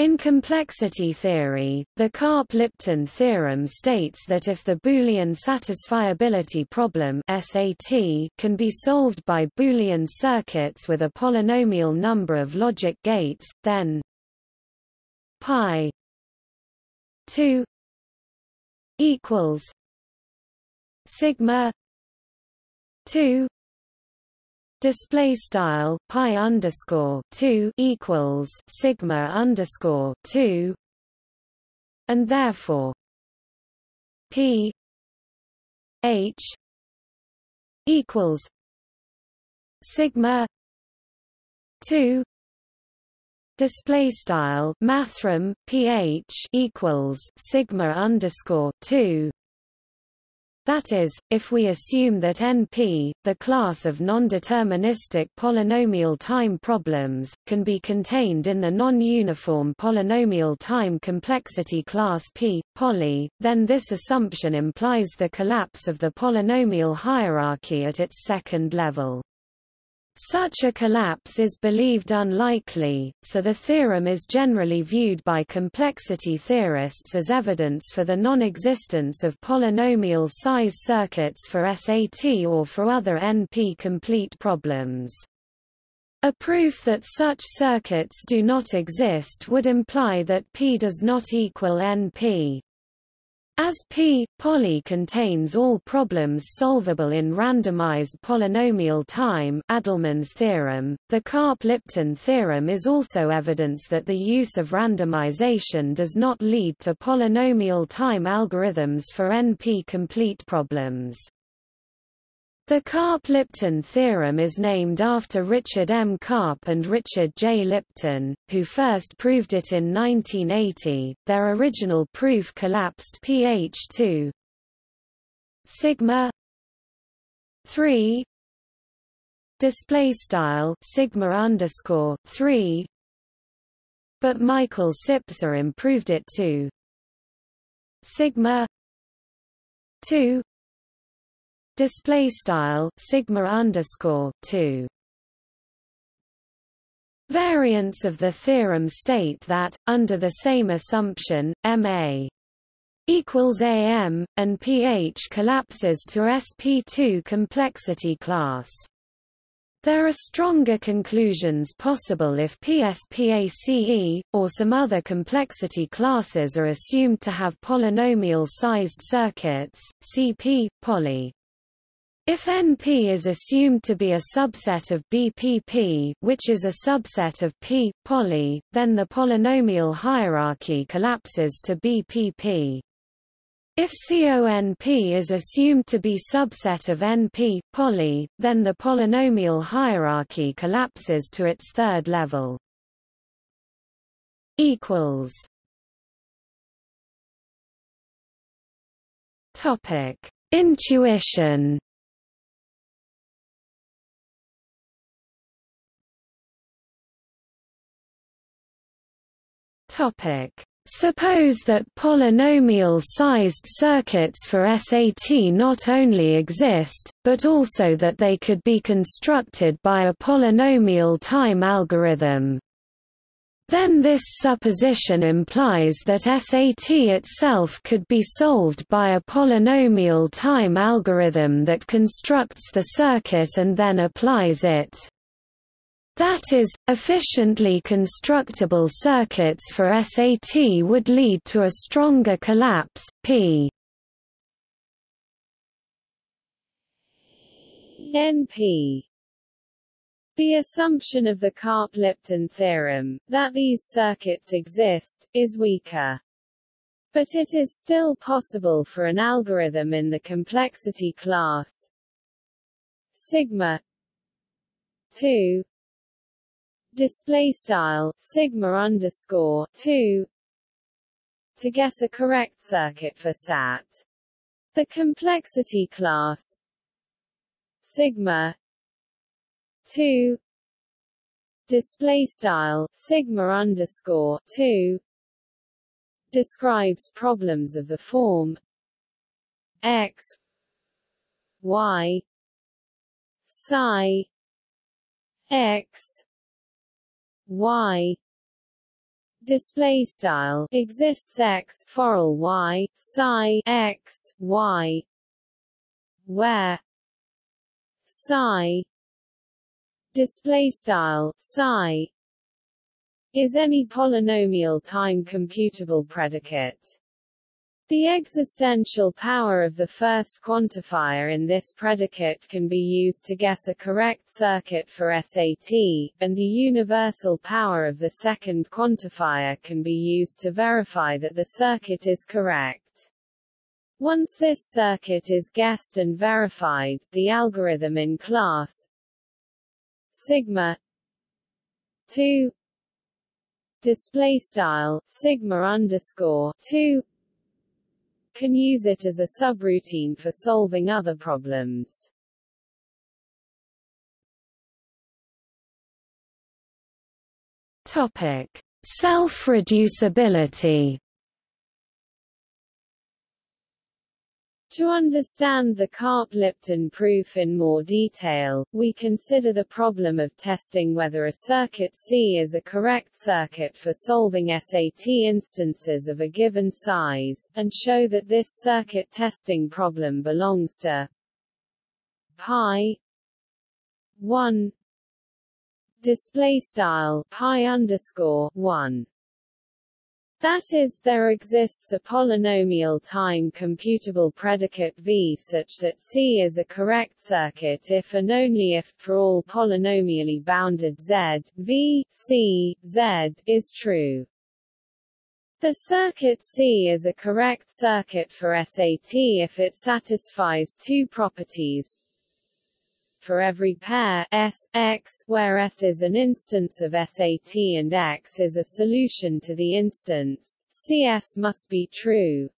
In complexity theory, the Karp-Lipton theorem states that if the Boolean satisfiability problem SAT can be solved by Boolean circuits with a polynomial number of logic gates, then pi 2 equals sigma 2 display style pi underscore 2 equals sigma underscore 2 and therefore p h equals sigma 2 display style mathrm ph equals sigma underscore 2 that is, if we assume that NP, the class of non-deterministic polynomial time problems, can be contained in the non-uniform polynomial time complexity class P, poly, then this assumption implies the collapse of the polynomial hierarchy at its second level. Such a collapse is believed unlikely, so the theorem is generally viewed by complexity theorists as evidence for the non-existence of polynomial size circuits for SAT or for other NP-complete problems. A proof that such circuits do not exist would imply that P does not equal NP. As P, poly contains all problems solvable in randomized polynomial time Adleman's theorem, the Karp-Lipton theorem is also evidence that the use of randomization does not lead to polynomial time algorithms for NP-complete problems. The Karp-Lipton theorem is named after Richard M. Karp and Richard J. Lipton, who first proved it in 1980. Their original proof collapsed pH2 sigma 3 display style sigma underscore 3 but Michael Sipser improved it to sigma 2 display style sigma underscore 2 Variants of the theorem state that, under the same assumption, Ma equals Am, and pH collapses to sp2 complexity class. There are stronger conclusions possible if PSPACE, or some other complexity classes are assumed to have polynomial-sized circuits, CP, poly. If NP is assumed to be a subset of BPP which is a subset of P, poly, then the polynomial hierarchy collapses to BPP. If CONP is assumed to be subset of NP, poly, then the polynomial hierarchy collapses to its third level. Topic. Intuition Topic. Suppose that polynomial-sized circuits for SAT not only exist, but also that they could be constructed by a polynomial time algorithm. Then this supposition implies that SAT itself could be solved by a polynomial time algorithm that constructs the circuit and then applies it. That is, efficiently constructible circuits for SAT would lead to a stronger collapse, p NP the assumption of the Karp-Lipton theorem, that these circuits exist, is weaker. But it is still possible for an algorithm in the complexity class sigma 2 display style sigma underscore 2 to guess a correct circuit for SAT. The complexity class sigma 2 display style sigma underscore 2 describes problems of the form x y psi x y display style exists x for y psi x y where psi display style psi is any polynomial time computable predicate the existential power of the first quantifier in this predicate can be used to guess a correct circuit for SAT, and the universal power of the second quantifier can be used to verify that the circuit is correct. Once this circuit is guessed and verified, the algorithm in class sigma 2 display style sigma underscore 2 can use it as a subroutine for solving other problems. Topic: Self-reducibility To understand the Karp-Lipton proof in more detail, we consider the problem of testing whether a circuit C is a correct circuit for solving SAT instances of a given size, and show that this circuit testing problem belongs to pi 1 display style pi underscore 1 that is, there exists a polynomial time computable predicate V such that C is a correct circuit if and only if, for all polynomially bounded Z, V, C, Z, is true. The circuit C is a correct circuit for SAT if it satisfies two properties for every pair S, X, where S is an instance of SAT and X is a solution to the instance, CS must be true.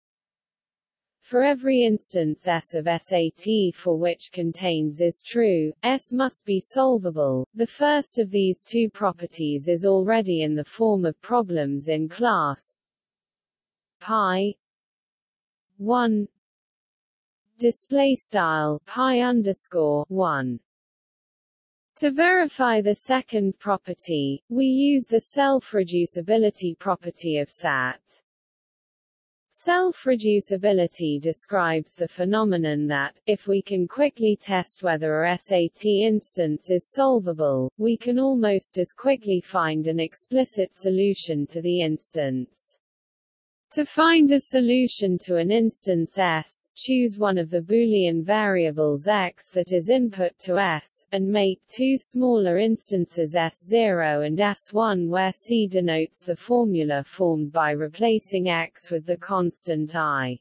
For every instance S of SAT for which contains is true, S must be solvable. The first of these two properties is already in the form of problems in class pi 1 display style pi underscore 1 to verify the second property, we use the self-reducibility property of SAT. Self-reducibility describes the phenomenon that, if we can quickly test whether a SAT instance is solvable, we can almost as quickly find an explicit solution to the instance. To find a solution to an instance S, choose one of the Boolean variables x that is input to S, and make two smaller instances S0 and S1 where C denotes the formula formed by replacing x with the constant i.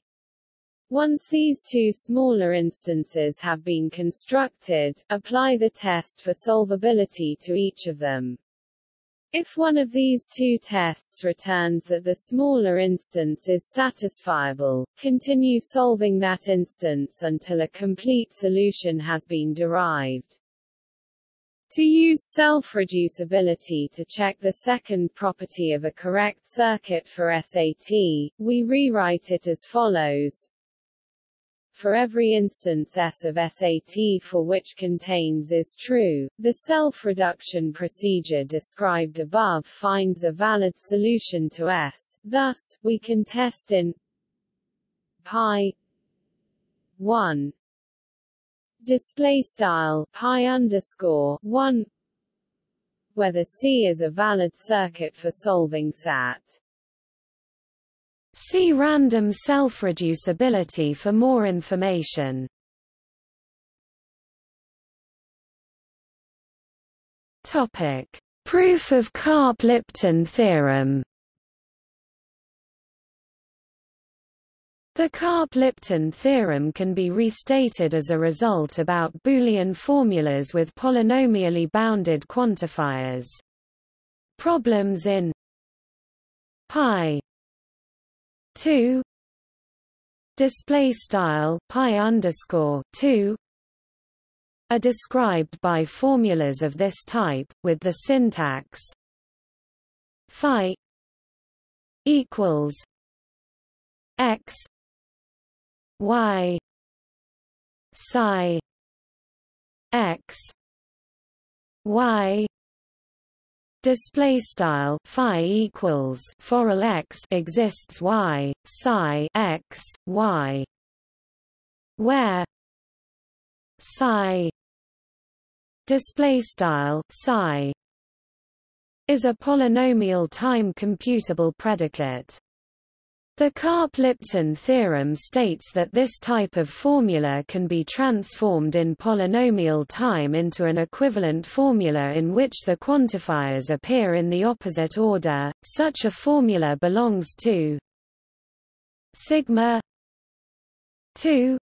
Once these two smaller instances have been constructed, apply the test for solvability to each of them. If one of these two tests returns that the smaller instance is satisfiable, continue solving that instance until a complete solution has been derived. To use self-reducibility to check the second property of a correct circuit for SAT, we rewrite it as follows for every instance S of SAT for which contains is true, the self-reduction procedure described above finds a valid solution to S, thus, we can test in pi 1 display style pi underscore 1 whether C is a valid circuit for solving SAT. See random self-reducibility for more information. Topic: Proof of Karp-Lipton theorem. The Karp-Lipton theorem can be restated as a result about Boolean formulas with polynomially bounded quantifiers. Problems in pi 2 display style pi underscore 2 are described by formulas of this type with the syntax phi equals x y psi x y display style phi equals forall x exists y psi x y. Where psi display style psi is a polynomial time computable predicate the Karp-Lipton theorem states that this type of formula can be transformed in polynomial time into an equivalent formula in which the quantifiers appear in the opposite order. Such a formula belongs to sigma 2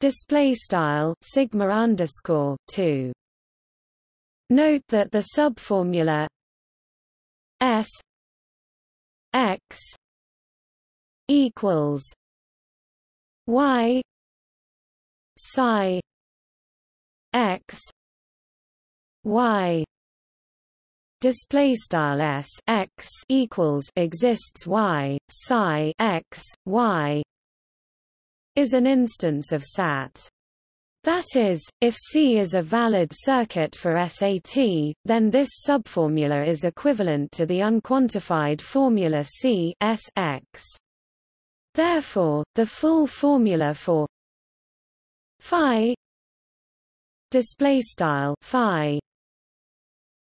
display style sigma underscore 2 note that the subformula s x equals y psi x y display style s x equals exists y psi x y is an instance of SAT. That is, if C is a valid circuit for SAT, then this subformula is equivalent to the unquantified formula C S X. Therefore, the full formula for phi display style phi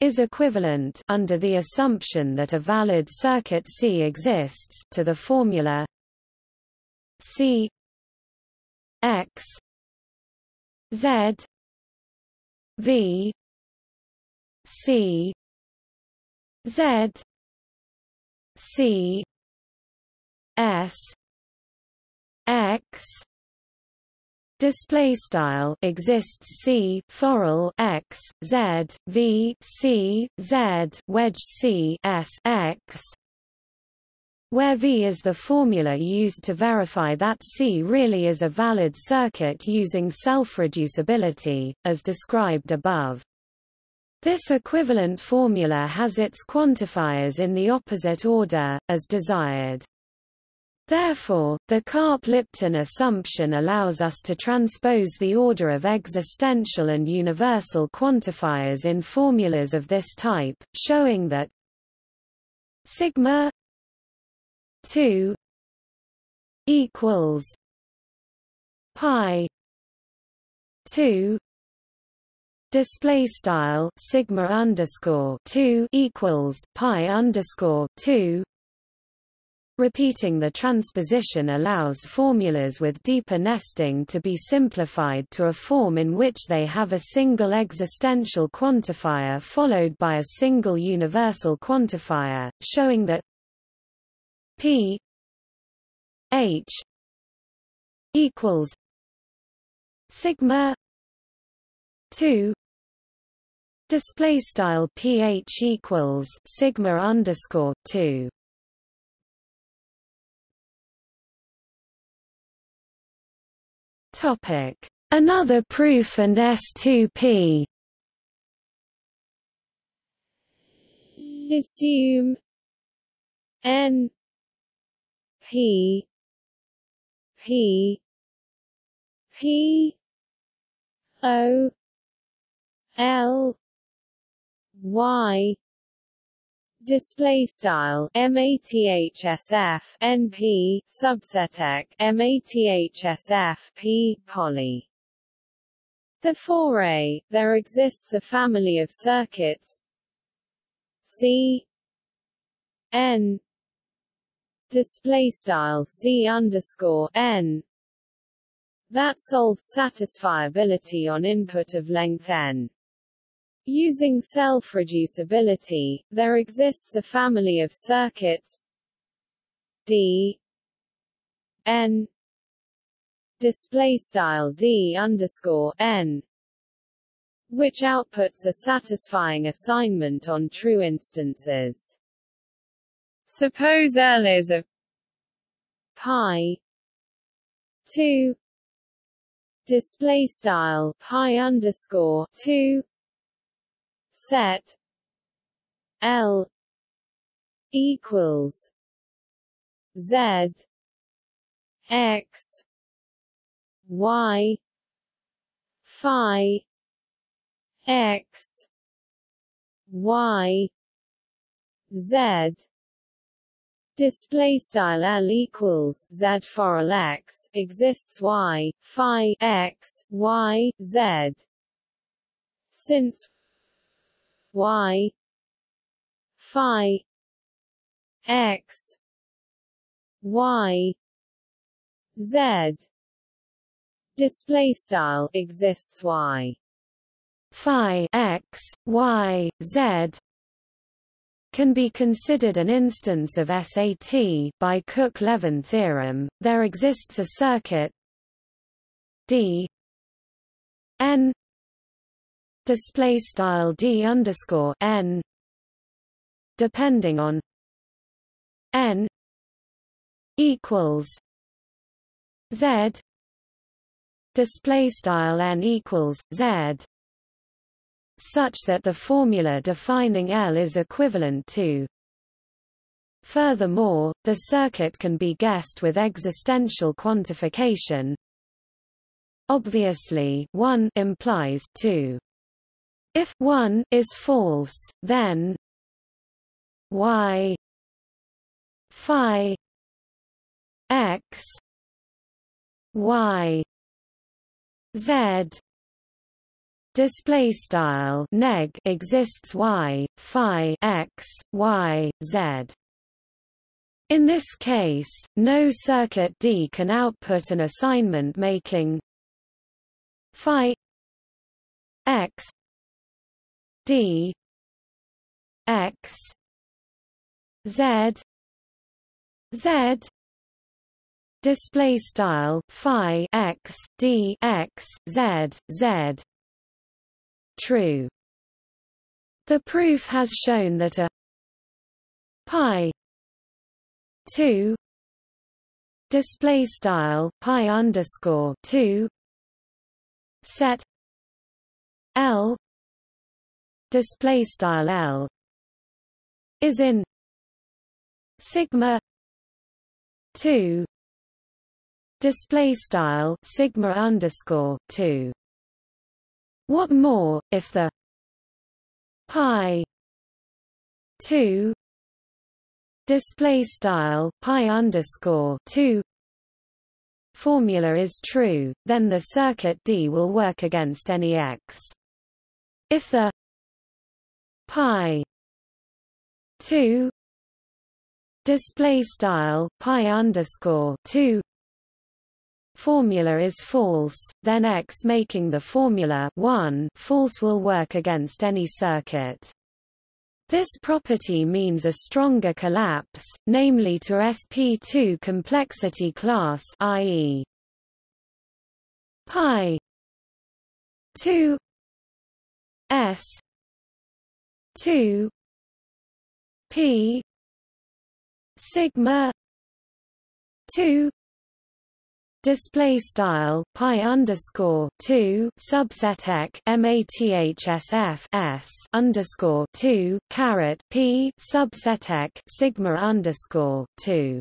is equivalent under the assumption that a valid circuit C exists to the formula C X Z V C Z C S x display style exists c forall x z v c z wedge c s x where V is the formula used to verify that C really is a valid circuit using self-reducibility, as described above. This equivalent formula has its quantifiers in the opposite order, as desired. Therefore, the Karp-Lipton assumption allows us to transpose the order of existential and universal quantifiers in formulas of this type, showing that sigma 2 equals pi 2 display style sigma underscore 2 equals pi underscore 2 Repeating the transposition allows formulas with deeper nesting to be simplified to a form in which they have a single existential quantifier followed by a single universal quantifier, showing that p h equals sigma 2 display style ph equals sigma underscore 2 Topic: Another proof and S2P. Assume. N. P. P. P. O. L. Y display style mathsf np subset mathsf p poly. Therefore A, there exists a family of circuits. C N. Display style C underscore N. That solves satisfiability on input of length n. Using self-reducibility, there exists a family of circuits. D. N. Display style D underscore N which outputs a satisfying assignment on true instances. Suppose L is a pi 2 display style pi underscore 2 set L equals Z X Y Phi X y z. Display style L equals Z for L X exists Y Phi X Y Z. Since Y Phi X Y Z display style exists Y Phi X Y Z can be considered an instance of SAT by Cook-Levin theorem. There exists a circuit D N display style D underscore N depending on N equals Z display style N equals Z such that the formula defining L is equivalent to Furthermore, the circuit can be guessed with existential quantification. Obviously, 1 implies 2. If 1 is false, then y phi x y z display style neg exists y phi x y z. In this case no circuit d can output an assignment making phi x d x z z display style phi x d x z z true. The proof has shown that a pi 2 display style pi underscore 2 set L display style L is in sigma 2 display style sigma underscore 2 what more, if the pi 2 display style pi underscore 2 formula is true, then the circuit D will work against any x. If the pi. 2 display style pi underscore 2 formula is false, then X making the formula 1 false will work against any circuit. This property means a stronger collapse, namely to sp2 complexity class i.e. pi. 2 s 2 p sigma 2 display style pi underscore 2 subset ek mathsf s underscore 2 caret p subset ek sigma underscore 2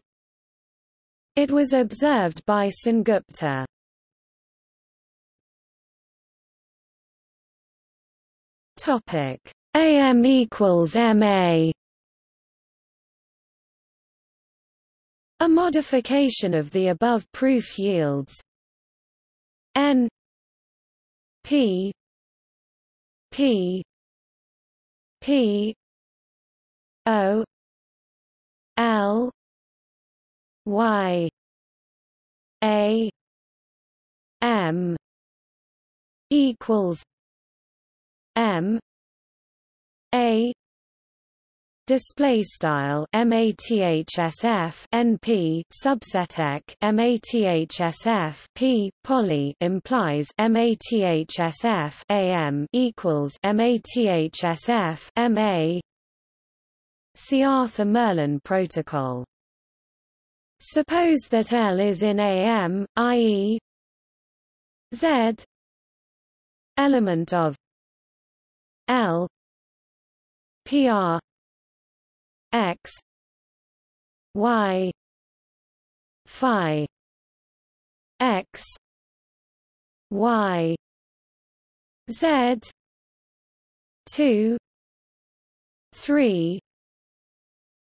it was observed by Sengupta. Topic am equals ma A modification of the above proof yields n p p p o l y a m equals m a display style mathsf np subset mathsf p poly implies mathsf am equals mathsf ma see Arthur Merlin protocol suppose that L is in am i.e. z element of L PR x y phi x y z 2 3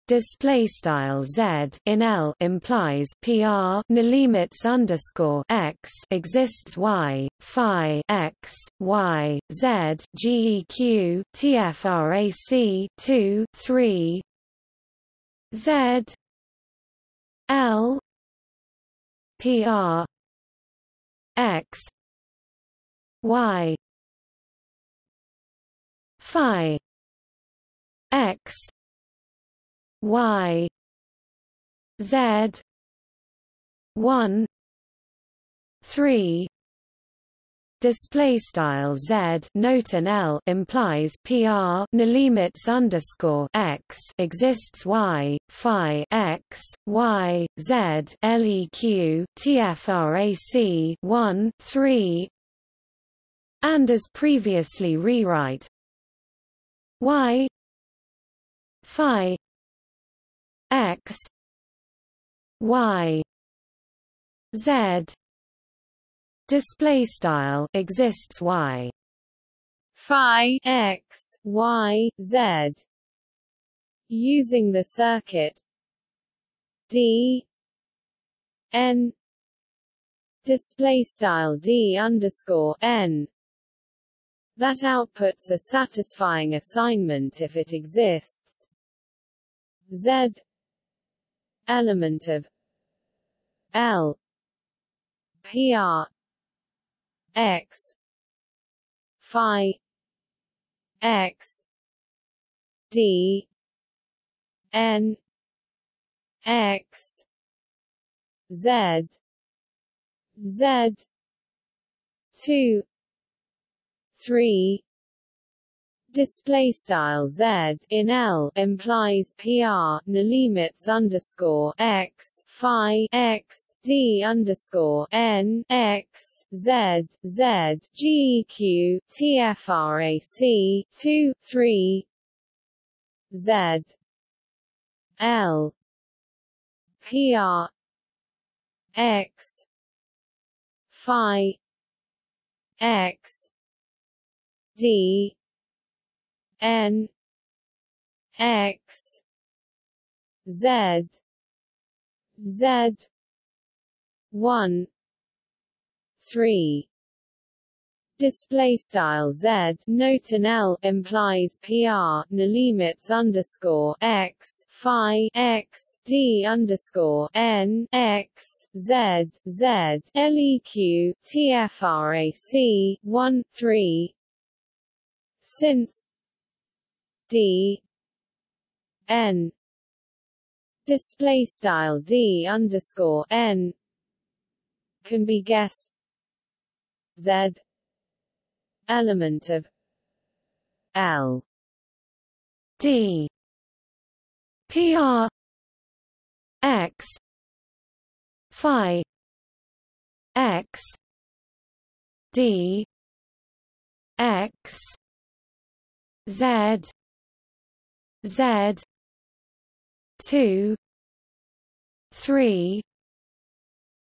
display style z in L implies PR limits underscore x exists y phi x y z geq tfrac 2 3 z L PR x y phi x y. Z. 1 3 display style z. Note an l implies pr limits underscore x exists y. Phi x. Y. Z. Leq tfrac 1 3 and as previously rewrite y. Phi x y z. Display style exists y. Phi x y z. Using the circuit d n. Display style d underscore n. That outputs a satisfying assignment if it exists. Z element of L PR X Phi X D N X Z Z two three display style z in L implies PR limits underscore x phi x d underscore n x z z tfrac two three z L PR x phi x d N X Z Z one three. Display style z note an l implies pr limits underscore x phi x d underscore n x z z leq tfrac one three. Since d. N. Display style d underscore n. Can be guessed z. Element of. L. D. Pr x. Phi. X. D. X. Z Z two three.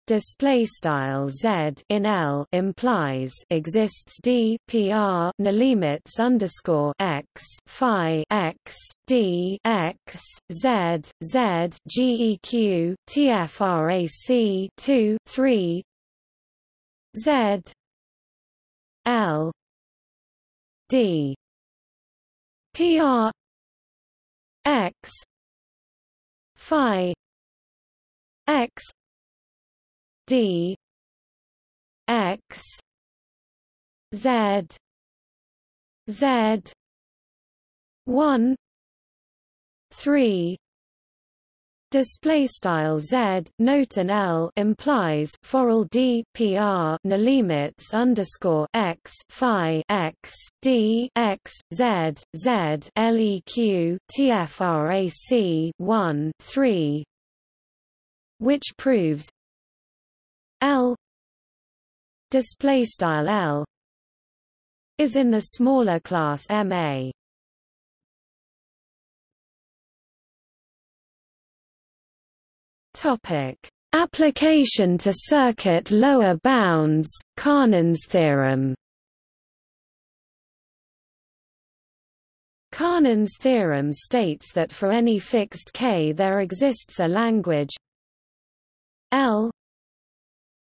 Display style z in L implies exists d pr limits underscore x phi x d x z z geq tfrac 2 3 z L d. Pr x. Phi. X. D. X. Z. Z. 1 3 Display style z note and l implies foral d pr limits underscore x phi x d x z z leq tfrac 1 3, which proves l display style l is in the smaller class ma Topic: Application to circuit lower bounds, Kannan's theorem. Kannan's theorem states that for any fixed k there exists a language L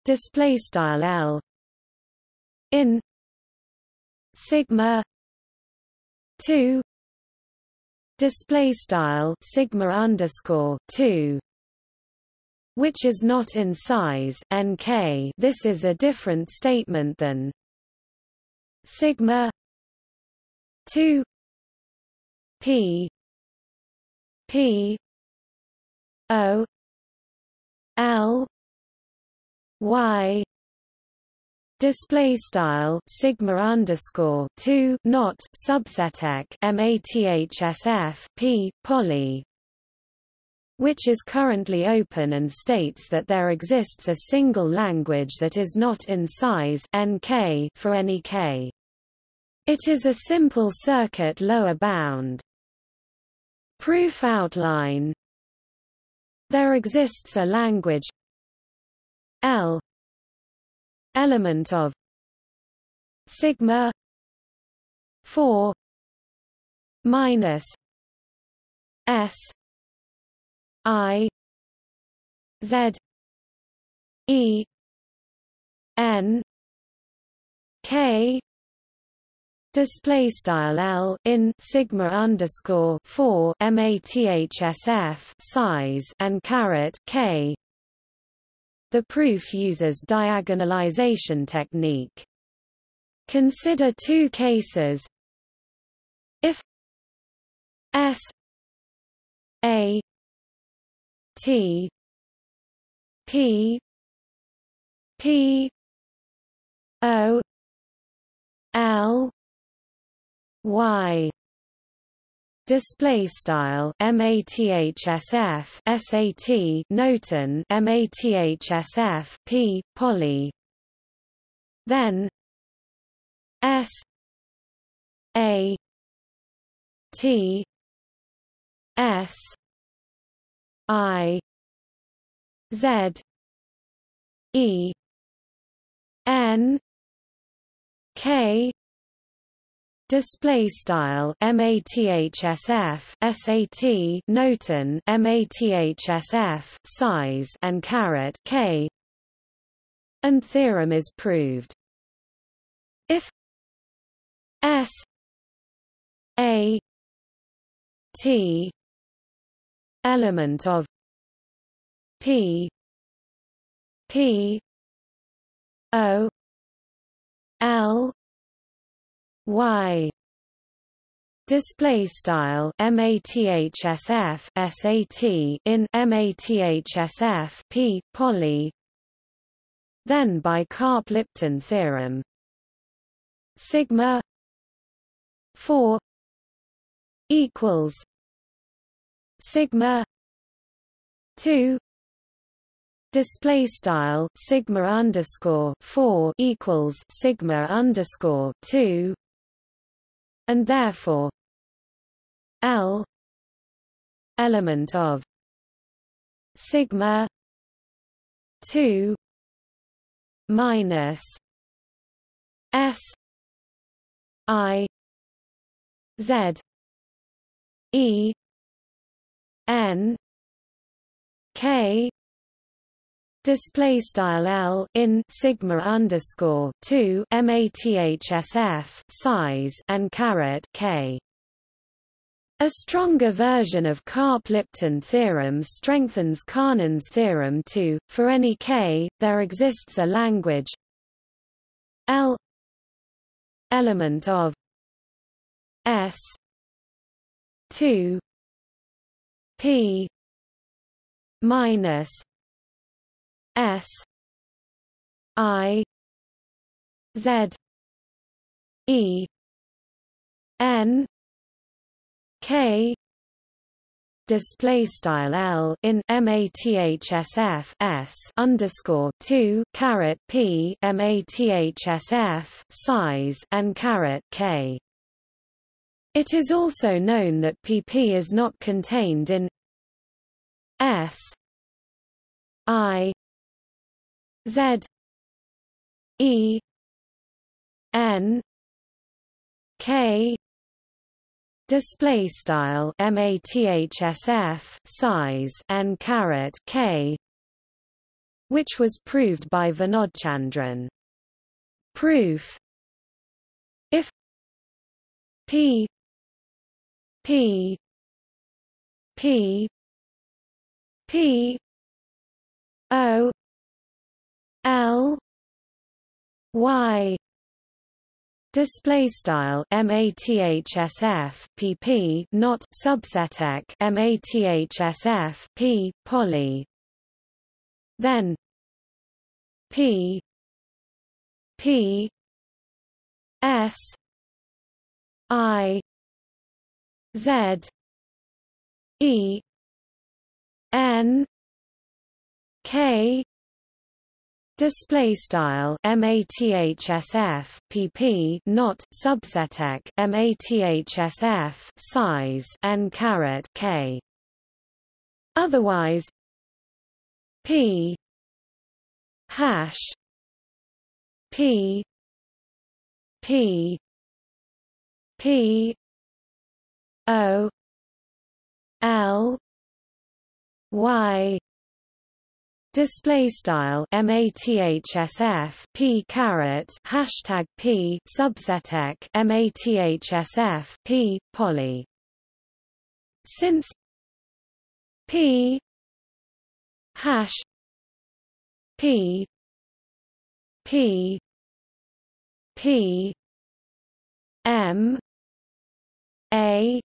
display style L in sigma 2 display style sigma underscore 2 which is not in size nk this is a different statement than sigma 2 p p o l y display style sigma underscore 2 not subseteq mathsf p poly which is currently open and states that there exists a single language that is not in size nk for any k. It is a simple circuit lower bound. Proof outline There exists a language L element of sigma 4 minus s i z e n k display style L in sigma underscore 4 mathsf size and caret K the proof uses diagonalization technique. Consider two cases. If S A T. P. P. O. L. Y. Display style mathsf sat noten mathsf p poly. Then s a t s i z e n k Display style mathsf sat noten mathsf size and caret k. And theorem is proved. If s a t element of p p o l y. Display style mathsf sat in mathsf p poly. Then by Karp-Lipton theorem. Sigma 4 equals sigma 2 display style sigma underscore 4 equals sigma underscore 2 and therefore L element of sigma 2 minus s i z e n k display style L in sigma underscore 2 mathsf size and caret K a stronger version of Karp-Lipton theorem strengthens Kannan's theorem too. For any k, there exists a language L element of S 2 P minus S I Z E N K display style L in mathsf s underscore 2 caret p mathsf size and caret k. It is also known that pp is not contained in s i Z E N K display style mathsf size n caret k which was proved by Vinodchandran. Proof. If p p. P. P. O. L. Y. Display style mathsf pp not subseteq mathsf p poly. Then p p s i z e n k Display style mathsf pp not subseteq mathsf size n caret k. Otherwise, p hash p p p o l y Display style mathsf p caret hashtag p subseteq mathsf p poly. Since p hash p p p m a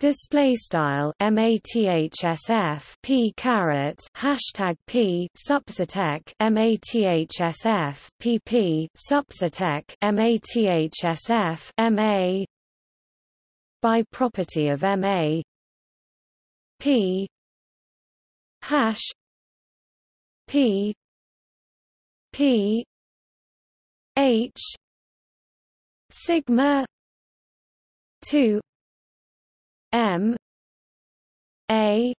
Display style mathsf p caret hashtag p subseteq mathsf pp subseteq mathsf ma by property of ma p hash p p h sigma 2 M A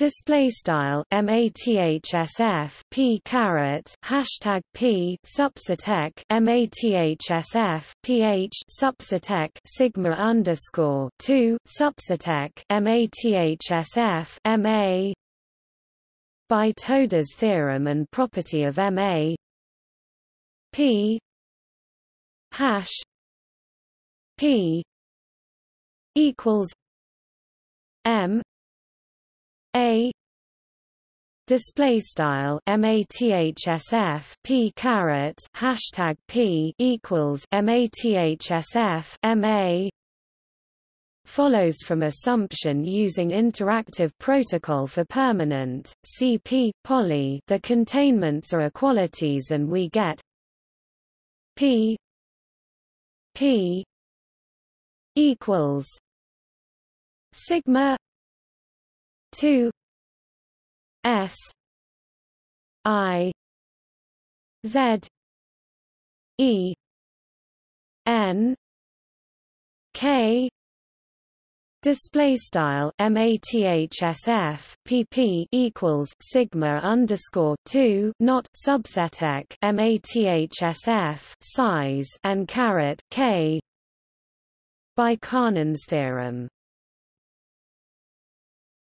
display style mathsf p hashtag p subseteq mathsf ph subseteq sigma underscore 2 subseteq mathsf ma by Toda's theorem and property of ma p hash p equals M A display style mathsf p hashtag p equals mathsf ma follows from assumption using interactive protocol for permanent CP poly. The containments are equalities and we get p p equals sigma 2 s i z e n k Display style mathsf pp equals sigma underscore two not subseteq mathsf size and caret k by Kannan's theorem.